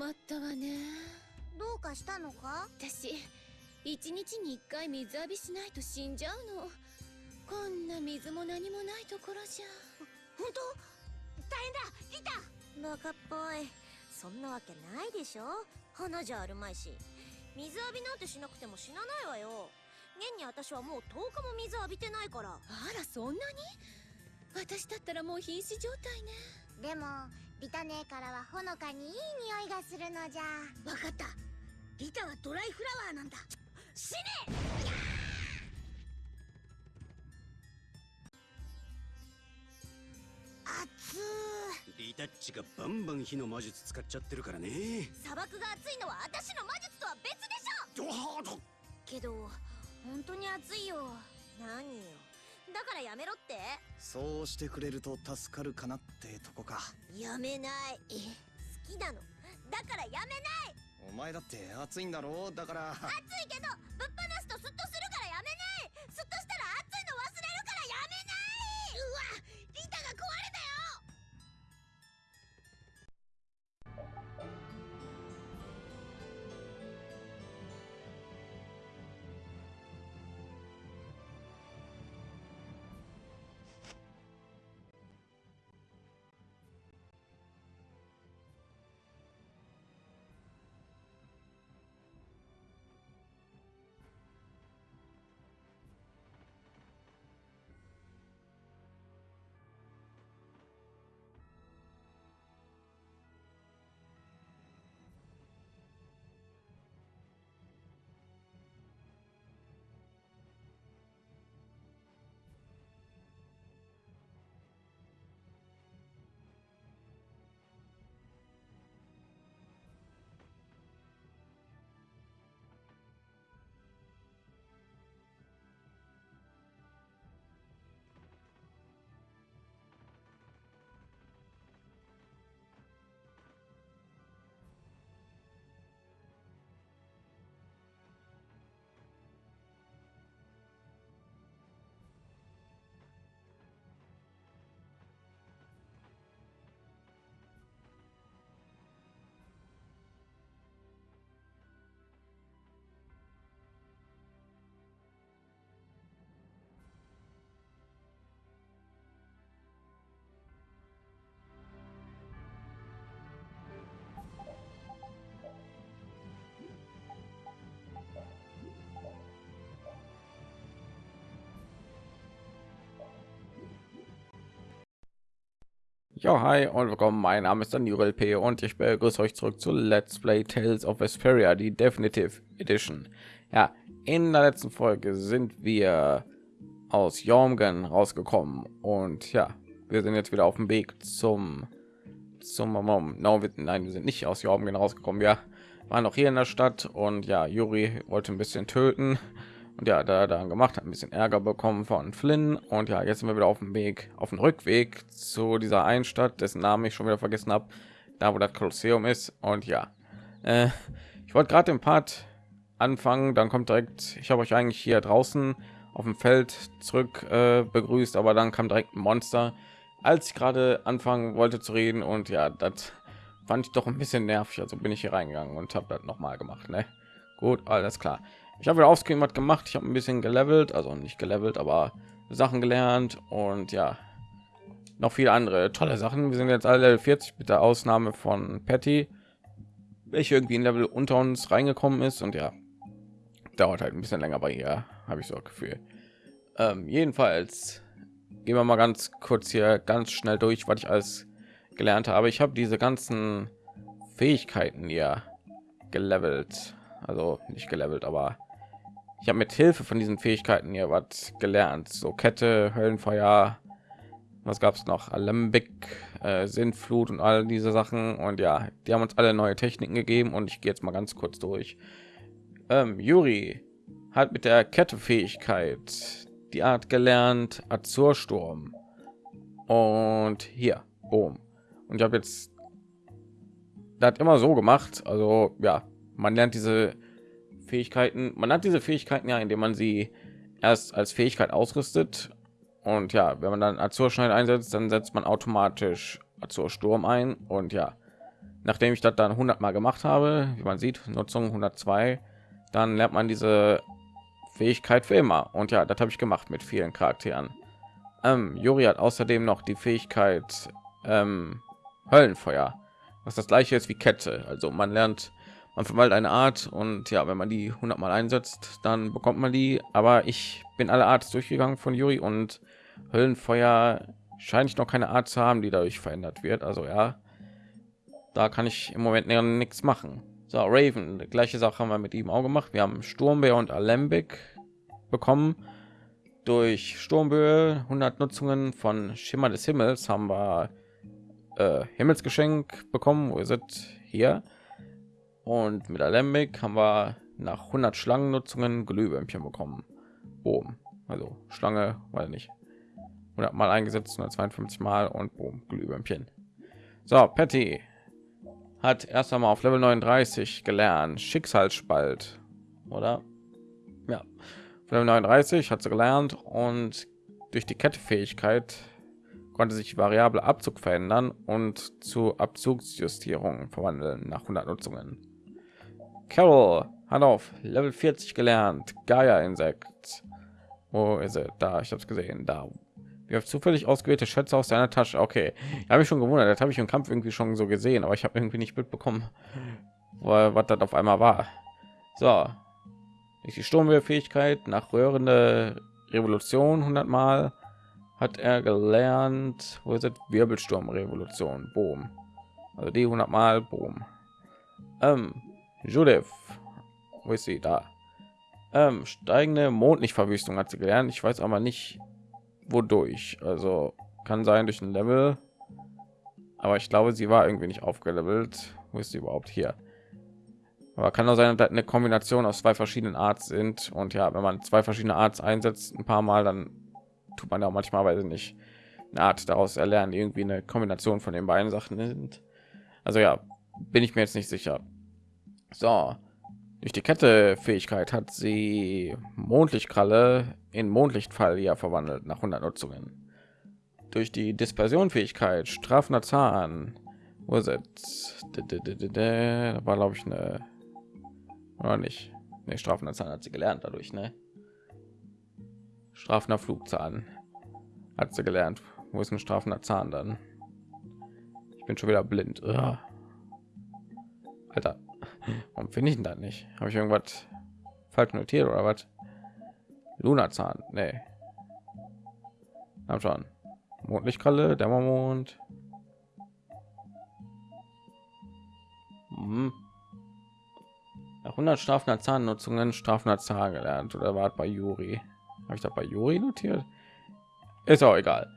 困ったわね。どうかしたのか？私一日に一回水浴びしないと死んじゃうの。こんな水も何もないところじゃ。本当？大変だ！リタバカっぽい。そんなわけないでしょ？花じゃあるまいし。水浴びなんてしなくても死なないわよ。現に私はもう10日も水浴びてないから。あらそんなに？私だったらもう瀕死状態ねでもリタ姉からはほのかにいい匂いがするのじゃ。わかった。リタはドライフラワーなんだ。死ね！熱リタッチがバンバン火の魔術使っちゃってるからね。砂漠が熱いのは私の魔術とは別でしょ！ドハードけど本当に暑いよ。何よ？だからやめろって。そうしてくれると助かるかなってとこか。やめない。え好きなの？だからやめない。お前だって暑いんだろ？うだから。暑いけどぶっ放すとスッと Ja, hi und willkommen. Mein Name ist Daniel P. und ich begrüße euch zurück zu Let's Play Tales of Vesperia, die Definitive Edition. Ja, in der letzten Folge sind wir aus Jormgen rausgekommen und ja, wir sind jetzt wieder auf dem Weg zum zum no, wir, nein, wir sind nicht aus Jormgen rausgekommen. Wir waren noch hier in der Stadt und ja, Juri wollte ein bisschen töten und ja, da dann gemacht hat ein bisschen Ärger bekommen von Flynn und ja, jetzt sind wir wieder auf dem Weg, auf dem Rückweg zu dieser einen Stadt, dessen Namen ich schon wieder vergessen habe, da wo das Kolosseum ist und ja, äh, ich wollte gerade den Part anfangen, dann kommt direkt, ich habe euch eigentlich hier draußen auf dem Feld zurück äh, begrüßt, aber dann kam direkt ein Monster, als ich gerade anfangen wollte zu reden und ja, das fand ich doch ein bisschen nervig, also bin ich hier reingegangen und habe das noch mal gemacht, ne? Gut, alles klar. Ich habe wieder aufscreen was gemacht. Ich habe ein bisschen gelevelt, also nicht gelevelt, aber Sachen gelernt und ja, noch viele andere tolle Sachen. Wir sind jetzt alle 40 mit der Ausnahme von Patty, welche irgendwie ein Level unter uns reingekommen ist und ja, dauert halt ein bisschen länger bei ihr, habe ich so ein Gefühl. Ähm, jedenfalls gehen wir mal ganz kurz hier ganz schnell durch, was ich alles gelernt habe. Ich habe diese ganzen Fähigkeiten hier gelevelt, also nicht gelevelt, aber ich habe mit Hilfe von diesen Fähigkeiten hier was gelernt. So Kette, Höllenfeuer, was gab es noch? Alembic, äh, Sintflut und all diese Sachen. Und ja, die haben uns alle neue Techniken gegeben und ich gehe jetzt mal ganz kurz durch. Ähm, Juri hat mit der Kette-Fähigkeit die Art gelernt, Azursturm. Und hier, boom. Und ich habe jetzt das immer so gemacht. Also ja, man lernt diese Fähigkeiten. Man hat diese Fähigkeiten ja, indem man sie erst als Fähigkeit ausrüstet. Und ja, wenn man dann Azurschneid einsetzt, dann setzt man automatisch Azursturm ein. Und ja, nachdem ich das dann 100 mal gemacht habe wie man sieht nutzung 102 dann lernt man diese fähigkeit für immer und ja das habe ich gemacht mit vielen charakteren ähm, Juri hat außerdem noch die fähigkeit ähm, höllenfeuer was das gleiche ist wie kette also man lernt man verwaltet eine art und ja wenn man die 100 mal einsetzt dann bekommt man die aber ich bin alle art durchgegangen von Juri und höllenfeuer scheine ich noch keine art zu haben die dadurch verändert wird also ja da kann ich im Moment nichts machen. So, Raven, gleiche Sache haben wir mit ihm auch gemacht. Wir haben Sturmbär und Alembic bekommen. Durch Sturmböe 100 Nutzungen von Schimmer des Himmels haben wir äh, Himmelsgeschenk bekommen. Wo ist es? Hier. Und mit Alembic haben wir nach 100 Schlangennutzungen Glühwürmchen bekommen. Boom. Also Schlange, weil nicht. 100 mal eingesetzt, 152 mal und boom, Glühwürmchen. So, Patty, hat erst einmal auf Level 39 gelernt. Schicksalsspalt, oder? Ja, auf Level 39 hat sie gelernt und durch die Kettefähigkeit konnte sich variable Abzug verändern und zu Abzugsjustierung verwandeln nach 100 Nutzungen. Carol hat auf Level 40 gelernt. Gaia Insekt. Wo ist er? Da, ich habe es gesehen. Da wir zufällig ausgewählte Schätze aus seiner Tasche. Okay, habe ich schon gewundert. Das habe ich im Kampf irgendwie schon so gesehen, aber ich habe irgendwie nicht mitbekommen, was das auf einmal war. So, durch die Sturmwehrfähigkeit nach röhrende Revolution 100 Mal hat er gelernt. Wo ist? Wirbelsturmrevolution. Boom. Also die 100 Mal. Boom. Ähm, Judith. Wo ist sie? Da. Ähm, steigende Mondlichtverwüstung hat sie gelernt. Ich weiß aber nicht, wodurch. Also kann sein durch ein Level, aber ich glaube, sie war irgendwie nicht aufgelevelt. Wo ist sie überhaupt hier? Aber kann auch sein, dass eine Kombination aus zwei verschiedenen Arts sind. Und ja, wenn man zwei verschiedene Arts einsetzt, ein paar Mal, dann tut man ja manchmal, weil nicht eine Art daraus erlernen, irgendwie eine Kombination von den beiden Sachen sind. Also ja, bin ich mir jetzt nicht sicher. So, durch die Kette Fähigkeit hat sie Mondlichtkralle in Mondlichtfall ja verwandelt nach 100 Nutzungen. Durch die Dispersion Fähigkeit strafender Zahn. Wo ist? Da war glaube ich eine oder nicht. Ne, strafender Zahn hat sie gelernt dadurch, ne? Strafender Flugzahn hat sie gelernt. Wo ist ein strafender Zahn dann? Ich bin schon wieder blind. Ugh. Alter, warum finde ich denn da nicht? Habe ich irgendwas falsch notiert oder was? Lunazahn, nee. Hab schon. Mondlichtkralle, Dämmermond. Hm. Nach 100 strafender Zahnnutzungen strafender Zahn gelernt oder war bei Juri? Habe ich da bei Juri notiert? Ist auch egal.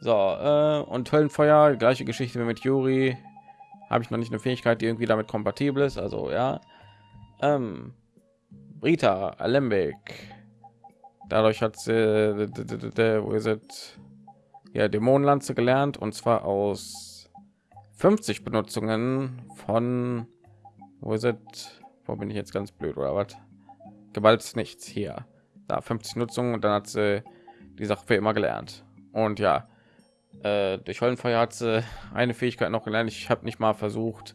So äh, und Höllenfeuer, gleiche Geschichte wie mit Juri habe ich noch nicht eine Fähigkeit, die irgendwie damit kompatibel ist. Also ja, ähm, Rita Alembic. Dadurch hat sie, wo ist es? Ja, Dämonenlanze gelernt und zwar aus 50 Benutzungen von, wo ist es? Wo bin ich jetzt ganz blöd oder was? Gewalt nichts hier. Da 50 Nutzungen und dann hat sie die Sache für immer gelernt. Und ja, äh, durch Höllenfeuer hat sie eine Fähigkeit noch gelernt. Ich habe nicht mal versucht,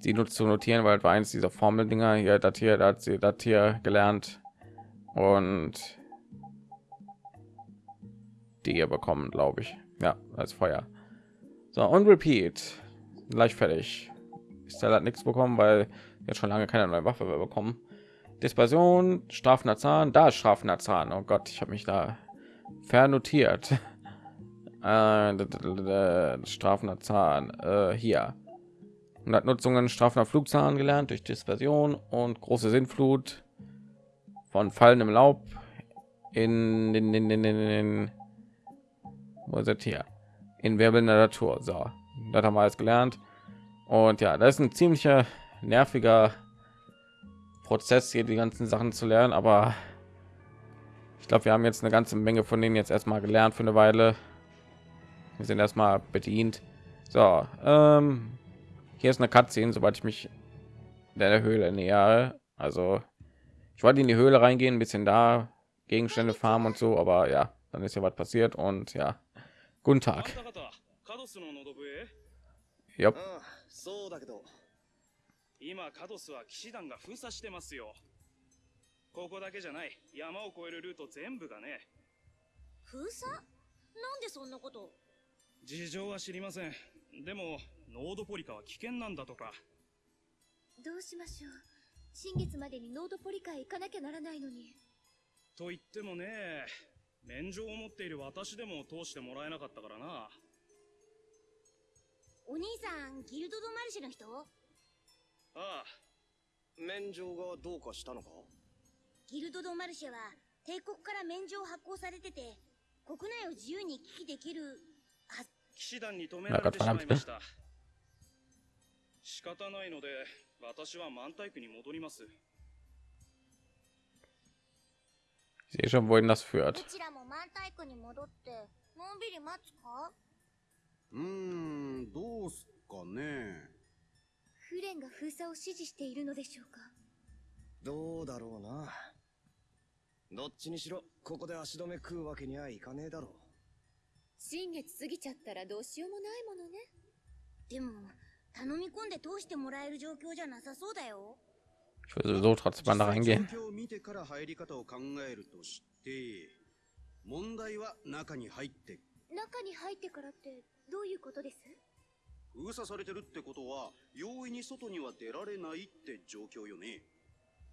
sie nur zu notieren, weil war eins dieser Formel-Dinger. Hier, das hier, da hat sie das hier gelernt. Und die ihr bekommen, glaube ich. Ja, als Feuer. So, und repeat. Gleich fertig. Ist hat nichts bekommen, weil jetzt schon lange keine neue Waffe mehr bekommen. Dispersion, strafender Zahn, da ist strafender Zahn. Oh Gott, ich habe mich da vernotiert. Äh, strafender Zahn äh, hier. 100 Nutzungen strafender Flugzahn gelernt durch Dispersion und große Sinnflut von fallendem Laub in den, in, in, in, in hier? In wirbelnder Natur. So, das haben wir alles gelernt. Und ja, das ist ein ziemlicher nerviger Prozess hier die ganzen Sachen zu lernen, aber ich glaube, wir haben jetzt eine ganze Menge von denen jetzt erstmal gelernt für eine Weile wir sind erstmal bedient so ähm, hier ist eine Cutscene sobald ich mich der Höhle näher also ich wollte in die Höhle reingehen ein bisschen da Gegenstände farmen und so aber ja dann ist ja was passiert und ja guten Tag カドスの喉笛 Yep. ああそうだけど 今カドスは騎士団が封鎖してますよここだけじゃない山を越えるルート全部がね封鎖なんでそんなこと 事情は知りません。でもノードポリカは危険なんだとか。どうしましょう。新月までにノードポリカへ行かなきゃならないのに。と言ってもね免状を持っている私でも通してもらえなかったからな。お兄さんギルド・ド・マルシェの人？ああ。免状がどうかしたのか？ギルド・ド・マルシェは帝国から免状発行されてて国内を自由に行き来できるは騎士団に止められてしまいました。仕方ないので私は満タイクに戻ります。Ich sehe schon, wohin das führt. ちらも満タイクに戻ってのんびり待つか？うーんどうすっかね。フレンが封鎖を指示しているのでしょうか？どうだろうな。どっちにしろここで足止め食うわけにはいかねえだろ新月過ぎちゃったらどうしようもないものね。でも頼み込んで通してもらえる状況じゃなさそうだよ。Ich will sowieso trotzdem mal da 実際 reingehen. 状況を見てから入り方を考えるとして問題は中に入って中に入ってからってどういうことです？封鎖されてるってことは容易に外には出られないって状況よね。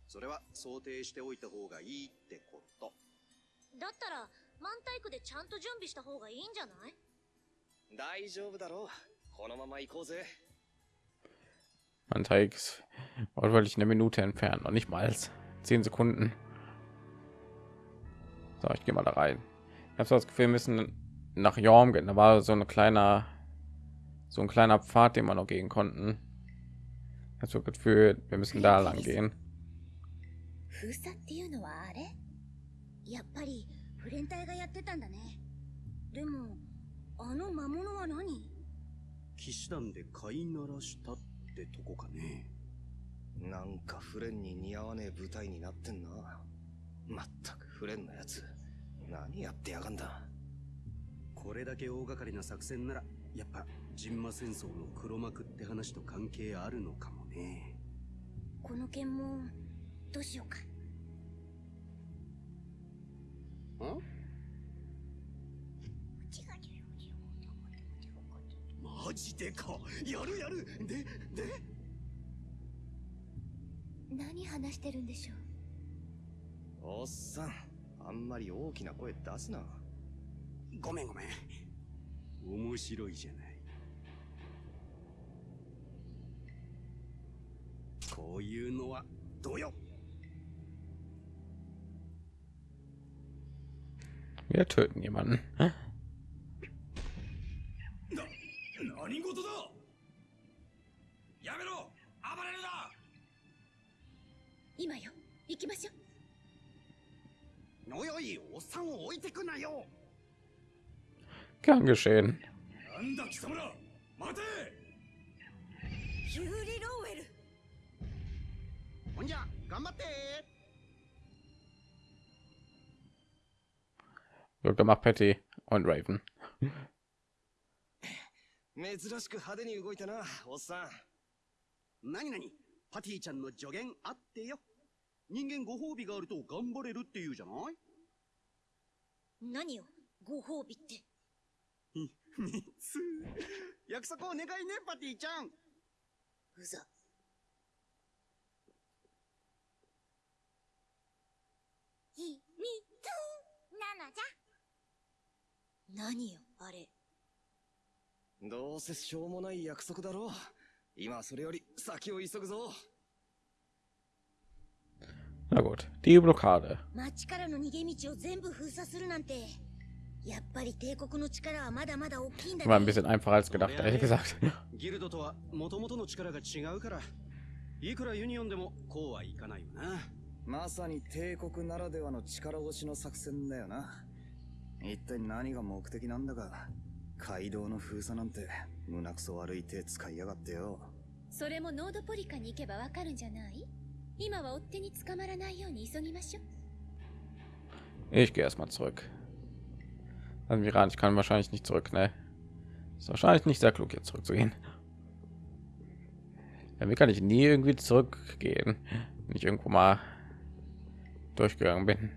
それは想定しておいた方がいいってこと。だったら満タイクでちゃんと準備した方がいいんじゃない大丈夫だろうこのまま行こうぜ Man zeigt wortwörtlich eine Minute entfernt, noch nicht mal als zehn Sekunden. So, ich gehe mal da rein. Ich habe so das Gefühl, wir müssen nach Jorm gehen. Da war so ein kleiner, so ein kleiner Pfad, den wir noch gehen konnten. Ich habe so das Gefühl, wir müssen da lang gehen. 封鎖っていうのはあれやっぱり フレン隊がやってたんだね。でもあの魔物は何？騎士団で飼いならしたってとこかね。なんかフレンに似合わねえ舞台になってんな。まったくフレンのやつ何やってやがんだ。これだけ大掛かりな作戦ならやっぱジンマ戦争の黒幕って話と関係あるのかもね。この剣もどうしようかん？マジでか。やるやる。でで？何話してるんでしょう？おっさんあんまり大きな声出すな。ごめんごめん。面白いじゃない。こういうのはどうよ Wir töten jemanden. Hä? Kann geschehen. Und ja, Glück gemacht, Patty und Raven. 珍しく派手に動いたなおっさん。何何パティちゃんの助言あってよ。人間ご褒美があると頑張れるって言うじゃない？何よご褒美って。3つ約束お願いねパティちゃん。うざ。ひみつなのじゃ何よあれ。どうせしょうもない約束だろ。う今はそれより先を急ぐぞ。Na gut, die Blockade. 町からの逃げ道を全部封鎖するなんてやっぱり帝国の力はまだまだ大きいんだ War ein ね bisschen einfacher als gedacht, ehrlich gesagt. ギルドとは元々の力が違うから。いくらユニオンでもこうはいかないよな。まさに帝国ならではの力押しの作戦だよな一体何が目的なんだか街道の封鎖なんて胸くそ悪い手使いやがってよそれもノードポリカに行けばわかるんじゃない今は追っ手に捕まらないように急ぎましょう Ich gehe erstmal zurück. Also Miran, ich kann wahrscheinlich nicht zurück, ne? Ist wahrscheinlich nicht sehr klug, jetzt zurückzugehen. Ja, wie kann ich nie irgendwie zurückgehen, wenn ich irgendwo mal durchgegangen bin?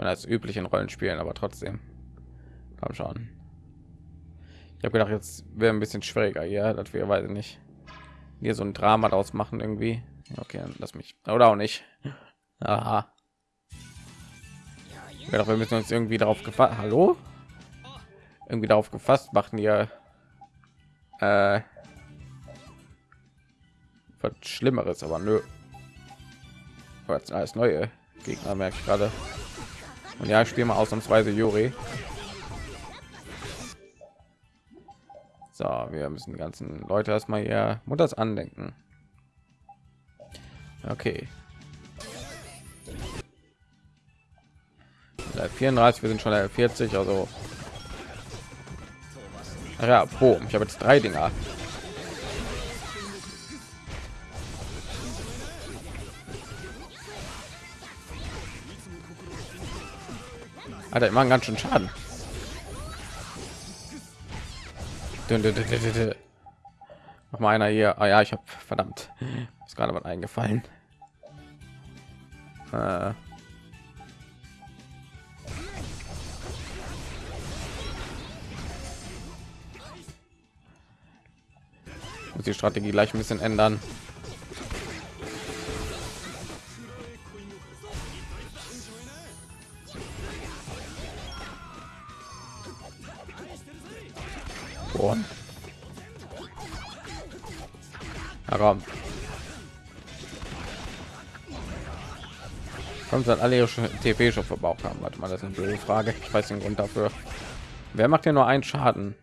Meine, als üblich in Rollenspielen, aber trotzdem. Komm schon. Ich habe gedacht, jetzt wäre ein bisschen schwieriger hier, dass wir, weiß ich nicht, hier so ein Drama daraus machen irgendwie. Okay, lass mich. Oder auch nicht. Aha. Ich dachte, wir müssen uns irgendwie darauf gefasst. Hallo? Irgendwie darauf gefasst machen hier. Äh, was Schlimmeres, aber nö. Jetzt alles neue Gegner merke ich gerade. Und ja, ich spiele mal ausnahmsweise Juri. So, wir müssen die ganzen Leute erstmal hier Mutters andenken. Okay. Level 34, wir sind schon Level 40, also ja, boom, ich habe jetzt drei Dinger. Alter, ich machen ganz schön Schaden. Noch mal einer hier. Ah ja, ich habe verdammt. Ist gerade was eingefallen. Äh. Muss die Strategie gleich ein bisschen ändern. Boah. Ja, komm. Kommt dann alle ihre TP schon verbraucht haben. Warte mal, das ist eine blöde Frage. Ich weiß den Grund dafür. Wer macht ja nur einen Schaden?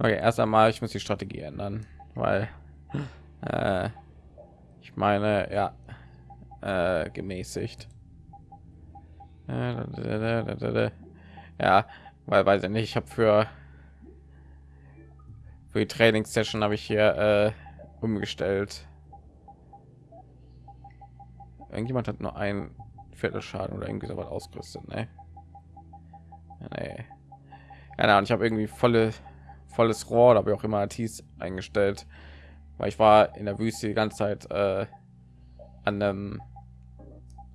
Okay, erst einmal, ich muss die Strategie ändern, weil äh, ich meine, ja, äh, gemäßigt. Ja, weil weiß ich nicht, ich habe für für die Trainingssession habe ich hier äh, umgestellt. Irgendjemand hat nur ein Viertelschaden oder irgendwie so was ausgerüstet, ne? Nee. Ja, ich habe irgendwie volle volles Rohr oder wie auch immer Tees eingestellt, weil ich war in der Wüste die ganze Zeit äh, an einem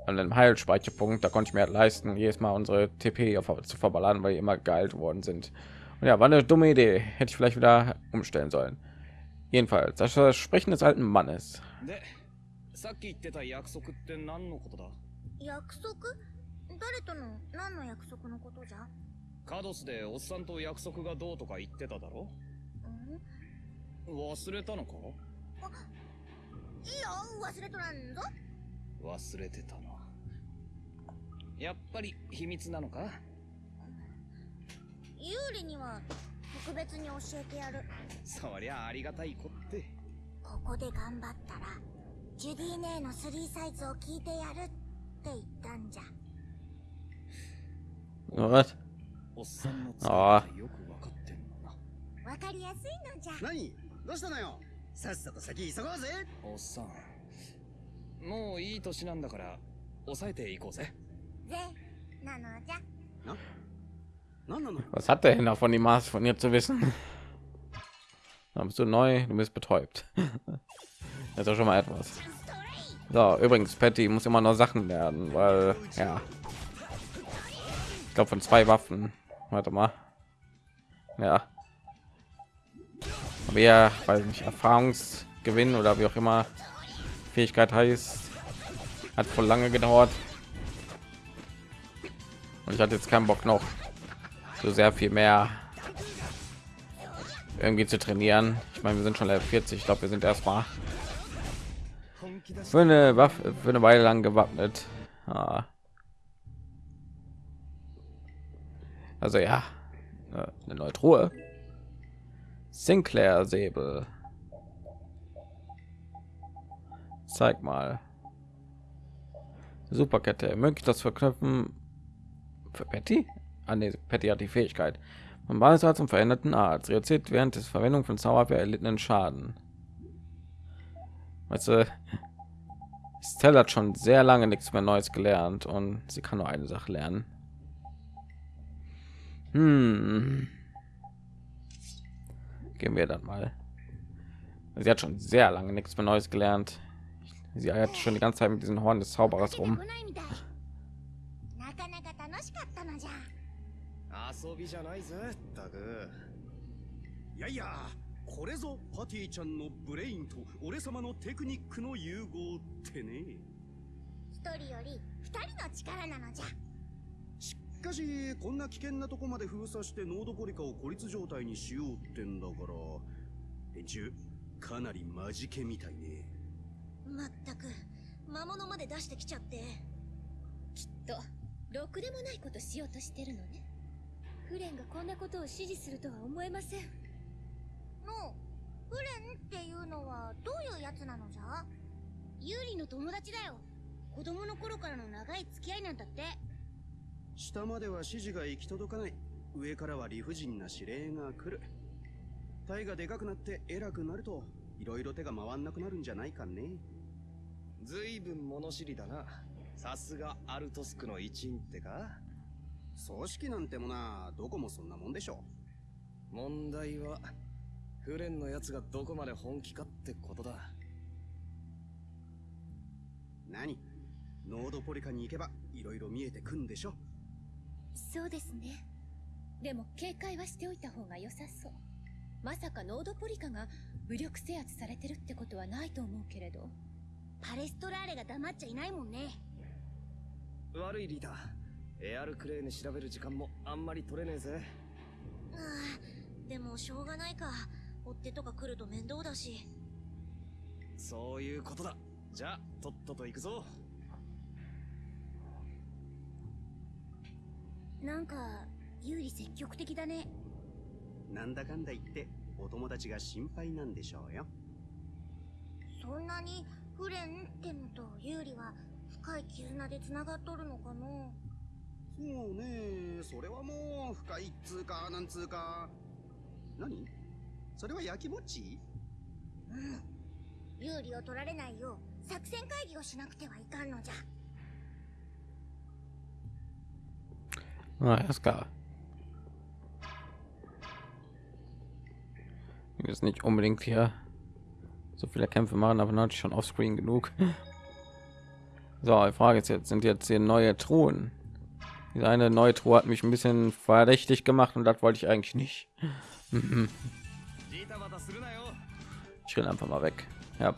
an einem Heilspeicherpunkt, da konnte ich mir halt leisten, jedes Mal unsere TP auf, zu verballern, weil die immer geheilt worden sind. Und ja, war eine dumme Idee. Hätte ich vielleicht wieder umstellen sollen. Jedenfalls, das Versprechen des alten Mannes. カドスでおっさんと約束がどうとか言ってただろ忘れたのかいいよ忘れとらんぞ忘れてたな やっぱり秘密なのか？ユーリには特別に教えてやる。そりゃありがたいこって。ここで頑張ったらジュディ姉のスリーサイズを聞いてやるって言ったんじゃ。What? おっさんのああよくわかってんのな。わかりやすいのじゃ。何？どうしたのよ？さっさと先急ごうぜ。おっさん。もういい年なんだから抑えていこうぜ Was hat der denn davon, die Maß von ihr zu wissen? Da bist du neu, du bist betäubt. Das ist schon mal etwas. So, übrigens, Patty muss immer noch Sachen lernen, weil ja, ich glaube von zwei Waffen. Warte mal. Ja. Ja, weil nicht Erfahrungsgewinn oder wie auch immer Fähigkeit heißt, hat voll lange gedauert. Und ich hatte jetzt keinen Bock noch so sehr viel mehr irgendwie zu trainieren. Ich meine, wir sind schon Level 40. Ich glaube, wir sind erstmal für eine Waffe für eine Weile lang gewappnet. Ah. Also ja, eine neue Truhe. Sinclair Säbel. Zeig mal. Superkette ermöglicht das Verknüpfen für Patty. Ah, nee, Patty hat die Fähigkeit. Man weiß zum veränderten Arzt. Reduziert während des Verwendung von Zauberwehr erlittenen Schaden. Weißt du, Stella hat schon sehr lange nichts mehr Neues gelernt und sie kann nur eine Sache lernen. Hm. Gehen wir dann mal. Sie hat schon sehr lange nichts mehr Neues gelernt. Sie hat schon die ganze Zeit mit diesen Horn des Zauberers rum. かったのじゃ。遊びじゃないぜったく。いやいやこれぞパティちゃんのブレインと俺様のテクニックの融合ってね。一人より二人の力なのじゃ。しかしこんな危険なとこまで封鎖してノードポリカを孤立状態にしようってんだから連中かなりマジケみたいね。まったく魔物まで出してきちゃって。きっとろくでもないことしようとしてるのね。フレンがこんなことを指示するとは思えません。のフレンっていうのはどういうやつなのじゃ？ユーリの友達だよ。子供の頃からの長い付き合いなんだって。下までは指示が行き届かない。上からは理不尽な指令が来る。体がでかくなって偉くなるといろいろ手が回んなくなるんじゃないかね。ずいぶん物知りだなさすがアルトスクの一員ってか？組織なんてもなどこもそんなもんでしょ問題はフレンのやつがどこまで本気かってことだ。何？ノードポリカに行けばいろいろ見えてくんでしょそうですね。でも警戒はしておいた方が良さそう。まさかノードポリカが武力制圧されてるってことはないと思うけれど。パレストラーレが黙っちゃいないもんね悪いリーダー。エアルクレーネ調べる時間もあんまり取れねえぜ。ああでもしょうがないか。追っ手とか来ると面倒だし。そういうことだ。じゃあとっとと行くぞ。なんか有利積極的だね。なんだかんだ言ってお友達が心配なんでしょうよ。そんなにフレンってのと有利は深い絆で繋がっとるのかなそうねそれはもう深いっつうかなんつうか何それは焼きもちうん有利を取られないよう作戦会議をしなくてはいかんのじゃ Ah, ist klar. Ich muss nicht unbedingt hier so viele Kämpfe machen, aber natürlich schon offscreen genug. So, die Frage ist jetzt, sind jetzt hier neue Truhen? Diese eine neue Truhe hat mich ein bisschen verdächtig gemacht und das wollte ich eigentlich nicht. Ich renn einfach mal weg. Ja.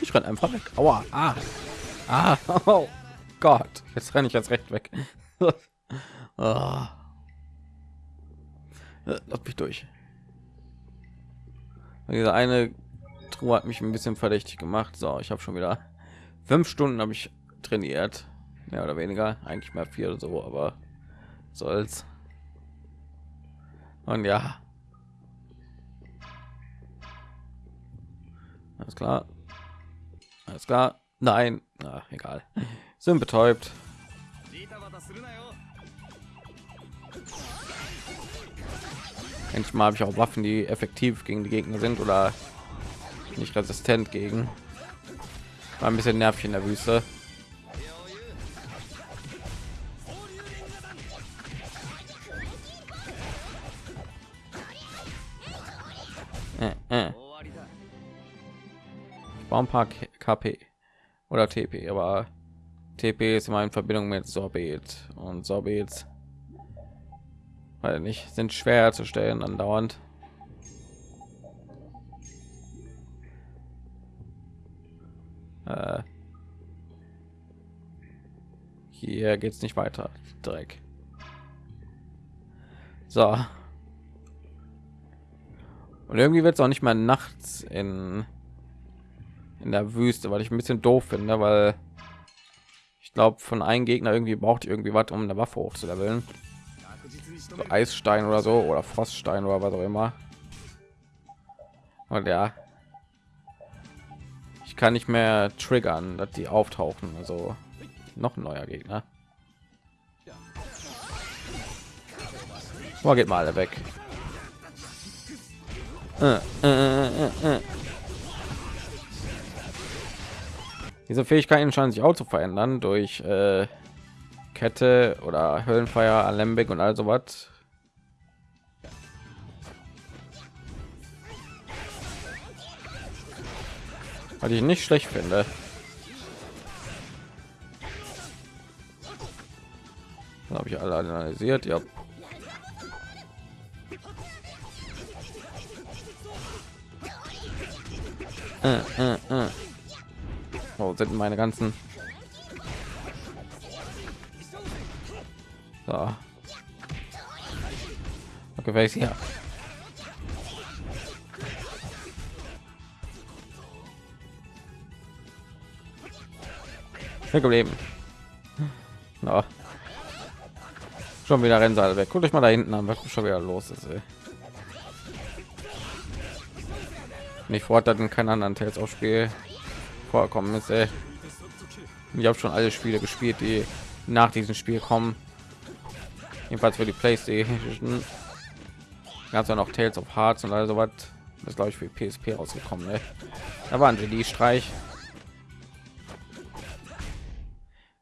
Ich renn einfach weg. Aua. Ah. Ah. Oh Gott. Jetzt renne ich jetzt recht weg. Ah. Lass mich durch. Diese eine Truhe hat mich ein bisschen verdächtig gemacht. So, ich habe schon wieder fünf Stunden habe ich trainiert, mehr oder weniger, eigentlich mal vier oder so, aber soll's. Und ja, alles klar, alles klar. Nein, na, egal. Sind betäubt. Endlich mal habe ich auch Waffen, die effektiv gegen die Gegner sind oder nicht resistent gegen. War ein bisschen nervig in der Wüste. Äh, äh. Ein paar KP oder TP, aber TP ist immer in Verbindung mit Sorbet und Sorbet weil nicht sind schwer zu stellen andauernd. Äh, hier geht's nicht weiter. Dreck. So. Und irgendwie wird es auch nicht mal nachts in in der Wüste, weil ich ein bisschen doof finde, weil ich glaube, von einem Gegner irgendwie braucht irgendwie was, um eine Waffe hochzuleveln. So Eisstein oder so oder Froststein oder was auch immer. Und ja, kann nicht mehr triggern, dass die auftauchen. Also noch ein neuer Gegner. Boah, geht mal alle weg. Äh, äh, äh. Diese Fähigkeiten scheinen sich auch zu verändern durch Kette oder Höllenfeuer, Alembic und all sowas. Was ich nicht schlecht finde. habe ich alle analysiert. Ja. Äh, äh, äh. Wo sind meine ganzen? So. Okay, wer geblieben. No. Schon wieder Rennseil weg. Guckt euch mal da hinten an, was schon wieder los ist. Ey. Nicht vor, dass in keinen anderen Tales auf Spiel vorkommen ist. Ey. Ich habe schon alle Spiele gespielt, die nach diesem Spiel kommen. Jedenfalls für die PlayStation. Ja noch Tales of Hearts und also was. Das glaube ich für PSP rausgekommen. Ne? Da waren sie die Streich.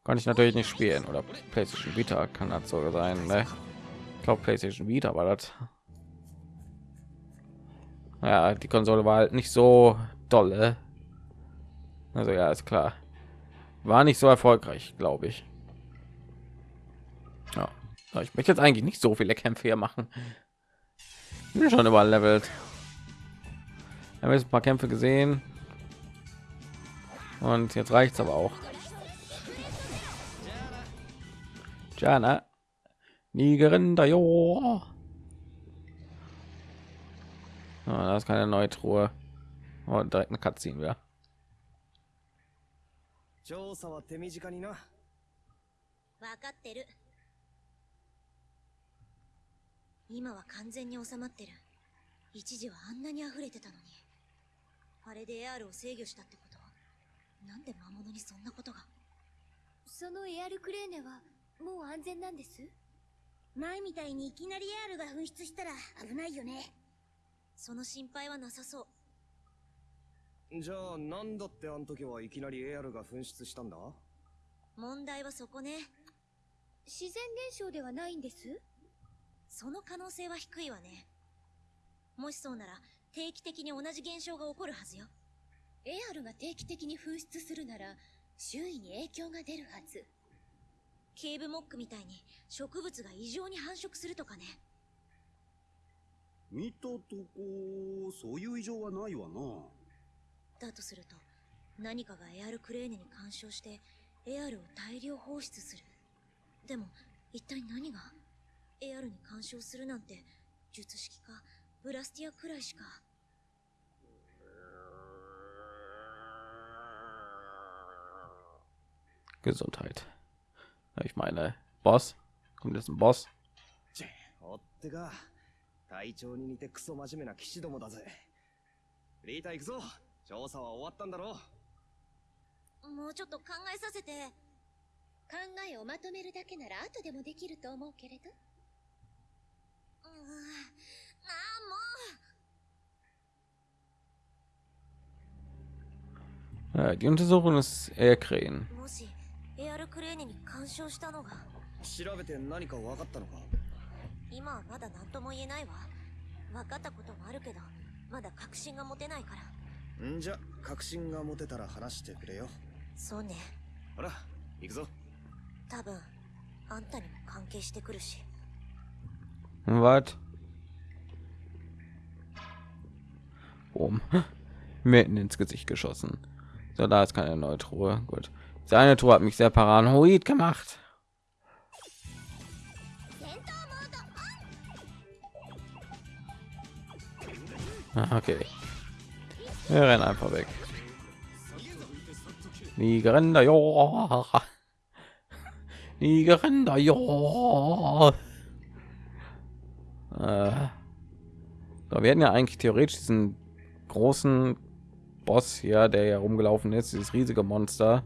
Kann ich natürlich nicht spielen oder PlayStation Vita kann das so sein. Ne? Ich glaube PlayStation Vita war das. Ja, die Konsole war halt nicht so dolle. Also ja, ist klar. War nicht so erfolgreich, glaube ich. Ja. Ich möchte jetzt eigentlich nicht so viele Kämpfe hier machen. Bin schon überall levelt. Wir haben jetzt ein paar Kämpfe gesehen. Und jetzt reicht es aber auch. Jana. Nigerin jo. Ah, da ist keine neue Truhe. Und direkt eine Cutscene wieder. 調査は手短にな分かってる今は完全に収まってる一時はあんなに溢れてたのにあれでエアールを制御したってことなんで魔物にそんなことがそのエアルクレーネはもう安全なんです？前みたいにいきなりエアルが噴出したら危ないよね。その心配はなさそう。じゃあなんだってあの時はいきなりエアルが噴出したんだ？問題はそこね。自然現象ではないんです？その可能性は低いわね。もしそうなら定期的に同じ現象が起こるはずよ。エアルが定期的に噴出するなら周囲に影響が出るはずケーブモックみたいに植物が異常に繁殖するとかね。見たとこそういう異常はないわな。だとすると何かがエアルクレーネに干渉してエアルを大量放出する。でも一体何が？エアルに干渉するなんて術式かブラスティアくらいしか。Gesundheit. Ich meine, Boss. Kommt jetzt ein Boss. おってか隊長に似てクソ真面目な騎士どもだぜリータ行くぞ調査は終わったんだろもうちょっと考えさせて考えをまとめるだけなら後でもできると思うけれどうーんああも Ja, die Untersuchung des Erkrähen. うもし エアルクレーネに干渉したのが調べて何か分かったのか？今はまだ何とも言えないわ分かったこともあるけどまだ確信が持てないからんじゃ確信が持てたら話してくれよそうねほら行くぞ多分あんたにも関係してくるし Was? Boom. Mitten ins Gesicht geschossen. So, da ist keine neue Truhe. Gut. Seine Truhe hat mich sehr paranoid gemacht. Ah, Okay. Wir rennen einfach weg. Nigeränder, ja. Nigeränder, ja. Äh, so, wir hätten ja eigentlich theoretisch diesen großen Boss hier, der ja rumgelaufen ist, dieses riesige Monster,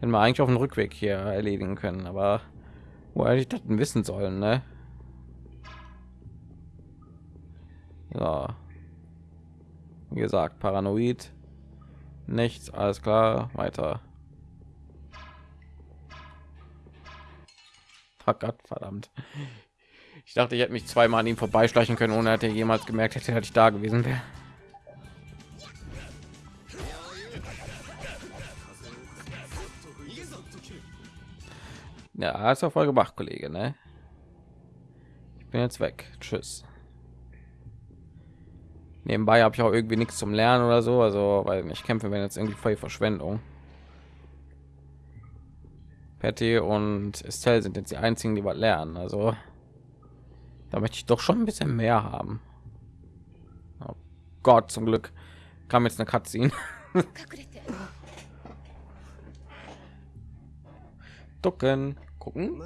hätten wir eigentlich auf dem Rückweg hier erledigen können. Aber wo hätte ich das wissen sollen, ne? Ja. Wie gesagt, paranoid. Nichts, alles klar, weiter. Oh Gott, verdammt. Ich dachte, ich hätte mich zweimal an ihm vorbeischleichen können, ohne dass er jemals gemerkt hätte, dass ich da gewesen wäre. Ja, hast du voll gemacht, Kollege, ne? Ich bin jetzt weg. Tschüss. Nebenbei habe ich auch irgendwie nichts zum Lernen oder so, also weil ich kämpfe wenn jetzt irgendwie voll Verschwendung. Patty und Estelle sind jetzt die einzigen, die was lernen, also da möchte ich doch schon ein bisschen mehr haben. Oh Gott, zum Glück kam jetzt eine Cutscene. Ducken gucken.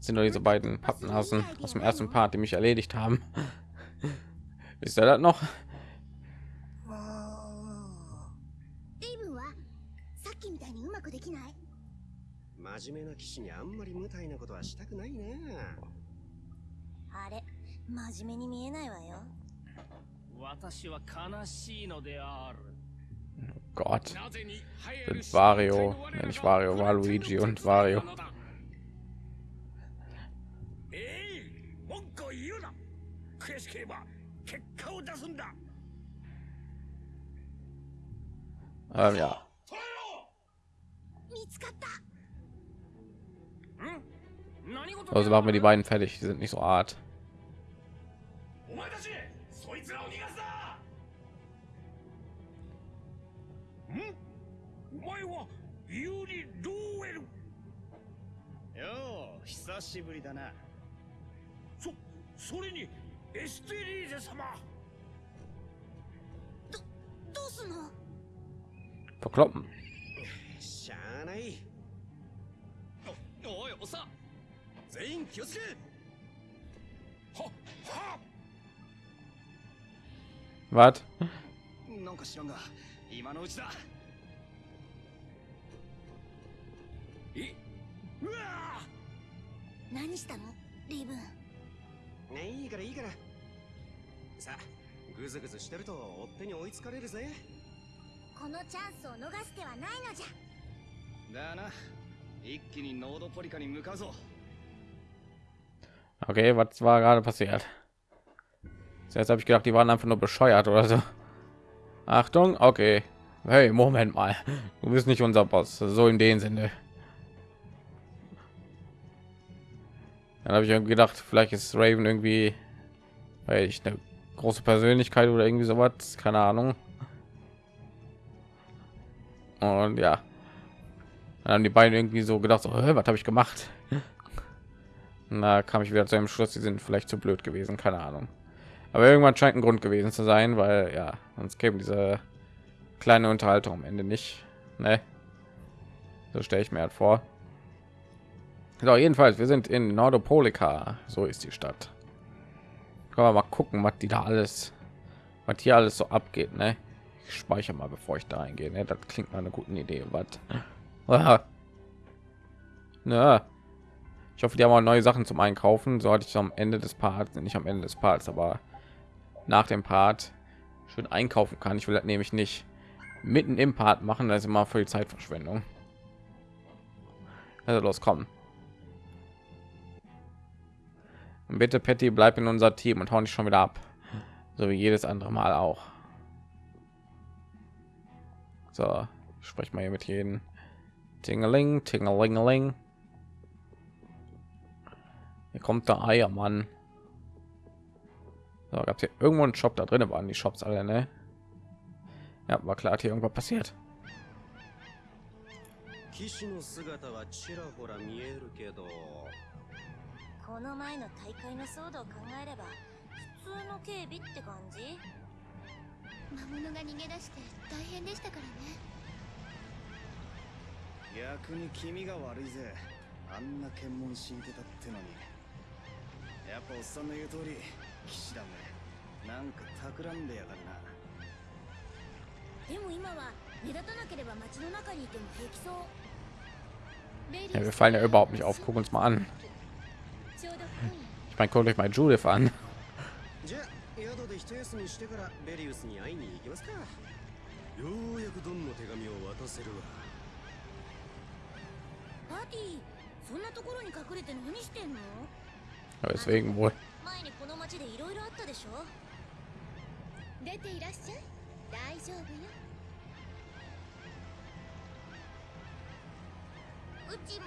Sind nur diese beiden Pappenhassen aus dem ersten Part, die mich erledigt haben. Ist er das noch? Majime Gott. Sind Wario, ja, ich Wario, war Luigi und Wario. Ähm, ja. Also machen wir die beiden fertig, die sind nicht so hart. 久しぶりだな。そそれにエステリーゼ様。どうすんの？Verkloppen. しゃあない。おおいおさ。全員気をつけ。はは。Was? なんか知らんが今のうちだ。いうわ何したのレイブンねいいからいいからさあグズグズしてると追っ手に追いつかれるぜこのチャンスを逃す手はないのじゃだな一気にノードポリカに向かうぞ Okay, was war gerade passiert? Jetzt habe ich gedacht, die waren einfach nur bescheuert oder so. Achtung, okay. Hey, Moment mal. Du bist nicht unser Boss. So in dem Sinne. Dann habe ich gedacht, vielleicht ist Raven irgendwie, weil ich eine große Persönlichkeit oder irgendwie sowas, keine Ahnung. Und ja, dann haben die beiden irgendwie so gedacht, so, "Hä, was habe ich gemacht? Da kam ich wieder zu dem Schluss, die sind vielleicht zu blöd gewesen, keine Ahnung. Aber irgendwann scheint ein Grund gewesen zu sein, weil ja, sonst käme diese kleine Unterhaltung am Ende nicht. Ne? So stelle ich mir halt vor. So, jedenfalls, wir sind in Nordopolika. So ist die Stadt. Können wir mal gucken, was die da alles, was hier alles so abgeht, ne? Ich speichere mal, bevor ich da reingehe. Ne? Das klingt mal eine gute Idee. Was? Na, ich hoffe, die haben auch neue Sachen zum Einkaufen. So hatte ich am Ende des Parts, nicht am Ende des Parts, aber nach dem Part schön einkaufen kann. Ich will das nämlich nicht mitten im Part machen. Das ist immer für die Zeitverschwendung. Also los, komm. Und bitte, Patty, bleib in unser Team und hau nicht schon wieder ab. So wie jedes andere Mal auch. So, ich spreche mal hier mit jedem. Tingeling, tingelingeling. Hier kommt der Eiermann. So, gab es hier irgendwo einen Shop da drin? Waren die Shops alle, ne? Ja, war klar, hat hier irgendwas passiert. 騎士の姿はちらほら見えるけど この前の大会の騒動を考えれば普通の警備って感じ？魔物が逃げ出して大変でしたからね。逆に君が悪いぜ。あんな検問敷いてたってのに。やっぱおっさんの言う通り騎士だめなんか企んでやがるな。でも今は目立たなければ街の中にいても平気そう。Ja, wir fallen ja überhaupt nicht auf. Guck uns mal an. ちょうど今夜 Ich meine, guckt euch mal Judith an. じゃあ宿で一休みしてからベリウスに会いに行きますか。ようやくドンの手紙を渡せるわ。パーティーそんなところに隠れて何してんの？deswegen wohl. 前にこの町でいろいろあったでしょ。出ていらっしゃい。大丈夫よ。うちも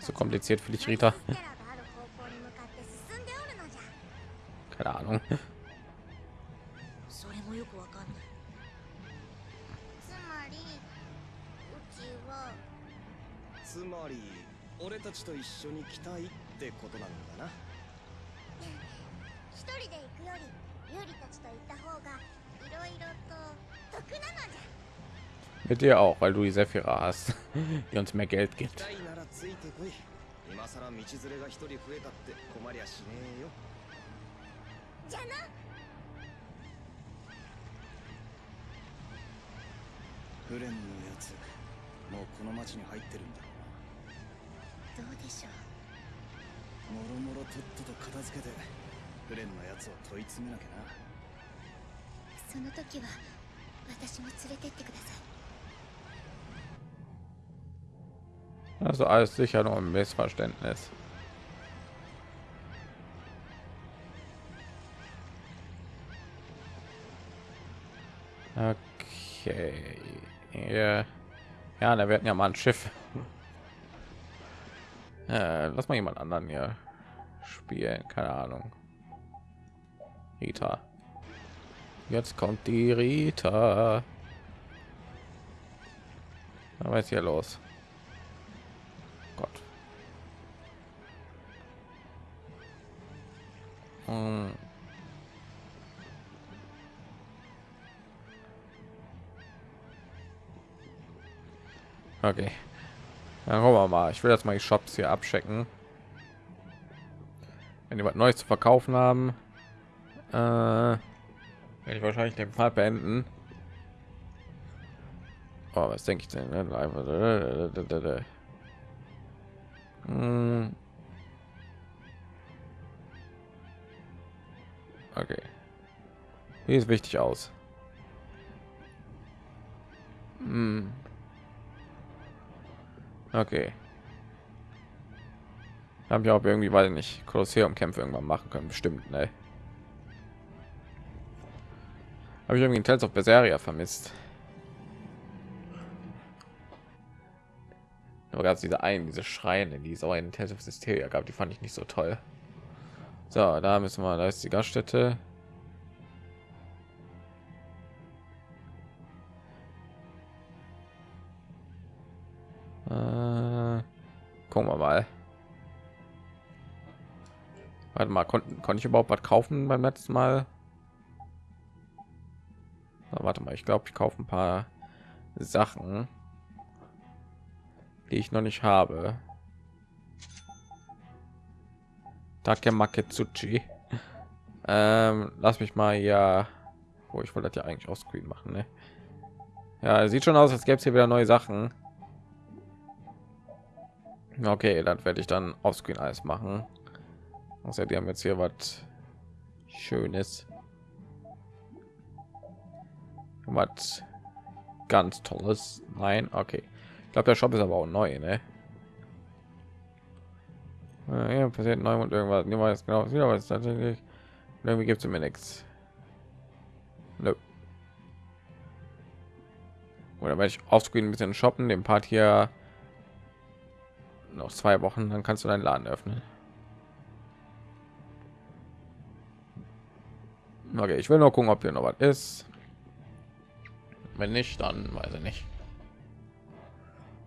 So kompliziert für dich, Rita. Keine Ahnung. Mit dir auch, weil du die Sephira hast, die uns mehr Geld gibt. ついてこい。今さら道連れが一人増えたって困りゃしねえよ。じゃなフレンのやつもうこの町に入ってるんだ。ろどうでしょう。もろもろとっとと片付けてフレンのやつを問い詰めなきゃな。その時は私も連れてってください Also alles sicher nur ein Missverständnis. Okay. Ja, ja da werden ja mal ein Schiff. Äh, lass mal jemand anderen hier spielen. Keine Ahnung. Rita. Jetzt kommt die Rita. Was ist hier los? Hm. Okay. Dann gucken wir mal. Ich will jetzt mal die Shops hier abchecken. Wenn die was Neues zu verkaufen haben, äh, werde ich wahrscheinlich den Part beenden. Oh, was denke ich denn? ne? Hm. Wie ist wichtig aus? Hm. Okay. Haben wir auch irgendwie, weil nicht Kolosseum-Kämpfe irgendwann machen können, bestimmt, ne? Habe ich irgendwie Tales of Berseria vermisst. Aber gab es diese einen, diese Schreine, die so einen Tales of Hysteria gab, die fand ich nicht so toll. So, da müssen wir, da ist die Gaststätte. Warte mal, konnte ich überhaupt was kaufen beim letzten Mal? Na, warte mal, ich glaube, ich kaufe ein paar Sachen, die ich noch nicht habe. Take Maketsuchi. Ähm, lass mich mal ja, wo ich wollte das ja eigentlich auch Screen machen, ne? Ja, sieht schon aus, als gäbe es hier wieder neue Sachen. Okay, dann werde ich dann auf Screen alles machen. Außer die haben jetzt hier was Schönes. Was ganz Tolles. Nein, okay. Ich glaube, der Shop ist aber auch neu, ne? Ja, passiert neu und irgendwas. Niemand weiß genau, wieder was tatsächlich. Irgendwie gibt es mir nichts. Nö. Oder werde ich offscreen ein bisschen shoppen, den Part hier noch zwei Wochen, dann kannst du deinen Laden öffnen. Okay, ich will nur gucken, ob hier noch was ist. Wenn nicht, dann weiß ich nicht.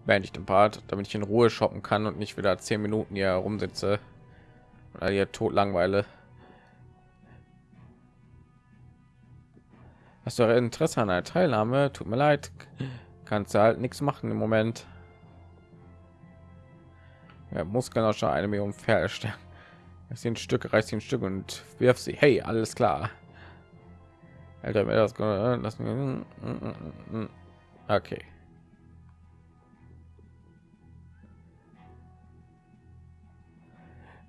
Beende ich den Part, damit ich in Ruhe shoppen kann und nicht wieder zehn Minuten hier rumsitze oder hier tot langweile. Hast du Interesse an einer Teilnahme? Tut mir leid, kannst du halt nichts machen im Moment. Ja, Muskelnauscher eine Million Pferde. Es sind Stücke, reißt ein Stück und wirf sie. Hey, alles klar. Alter, mir das lassen. Okay.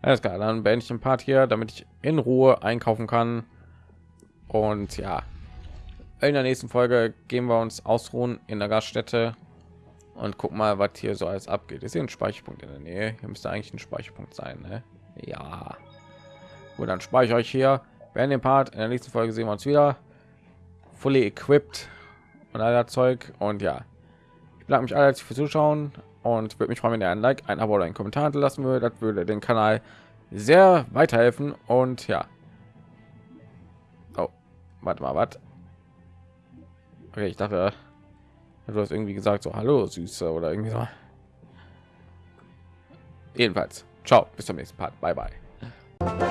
Alles klar, dann beende ich den Part hier, damit ich in Ruhe einkaufen kann. Und ja, in der nächsten Folge gehen wir uns ausruhen in der Gaststätte und guck mal, was hier so alles abgeht. Ist hier ein Speicherpunkt in der Nähe? Hier müsste eigentlich ein Speicherpunkt sein, ne? Ja. Gut, dann speichere ich hier. Werden den Part in der nächsten Folge sehen wir uns wieder. Fully equipped und all Zeug. Und ja, ich bedanke mich alle für Zuschauen und würde mich freuen, wenn ihr ein Like, ein Abo oder einen Kommentar hinterlassen würde. Das würde den Kanal sehr weiterhelfen. Und ja. Oh, warte mal, was? Okay, ich dachte, du hast irgendwie gesagt, so Hallo, Süße oder irgendwie so. Jedenfalls, ciao, bis zum nächsten Part. Bye, bye.